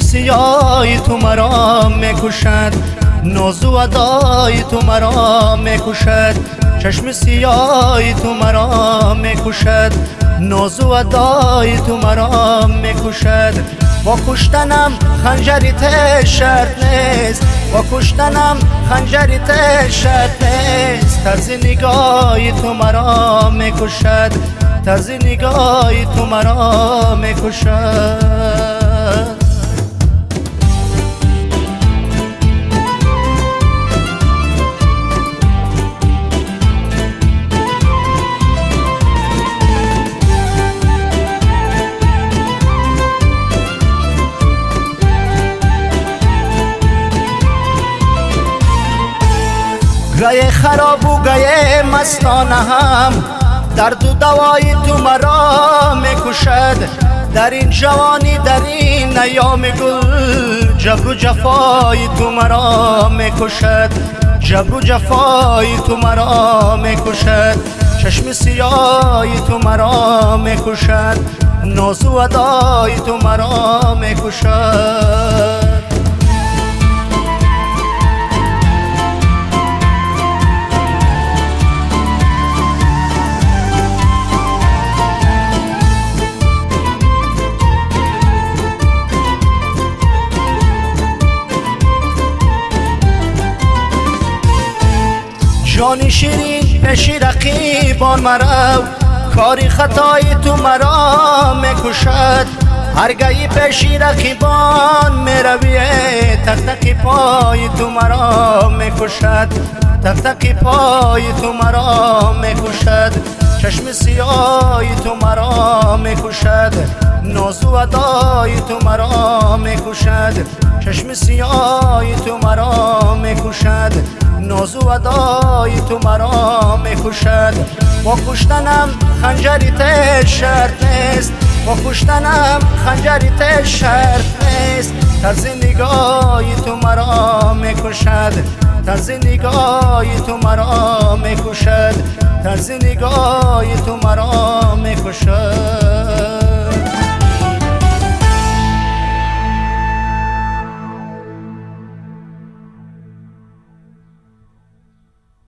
سیای تو مرا می‌کشد نازو ادای تو مرا می‌کشد چشم سیای تو مرا می‌کشد نازو ادای تو مرا می‌کشد با کشتنم خنجری ته شرط نیست با کشتنم خنجری ته شرط نیست. طرز نگاه تو مرا می‌کشد طرز نگاه تو مرا می‌کشد گه خراب و گه مستانه هم. درد دوای تو مرا می‌کشد در این جوانی در این نیام گل جبر و جفای تو مرا می‌کشد جبر و جفای تو مرا می‌کشد چشم سیای تو مرا می‌کشد ناز و ادای تو مرا می‌کشد جان شیرین پیش رقیبان مرو کاری خطای تو مرا می‌کشد. هرگاهی پیش رقیبان می‌روی. تک تک پای تو مرا می‌کشد. تک تک پای تو مرا می‌کشد. چشم سیای تو مرا می‌کشد. ناز و ادای تو مرا می‌کشد. چشم سیای تو مرا ناز و ادای تو مرا می‌کشد با کشتنم خنجری ته شرط نیست. با کشتنم خنجری ته شرط نیست. طرز نگاهی تو مرا می‌کشد طرز نگاهی تو مرا می‌کشد طرز نگاهی تو مرا می‌کشد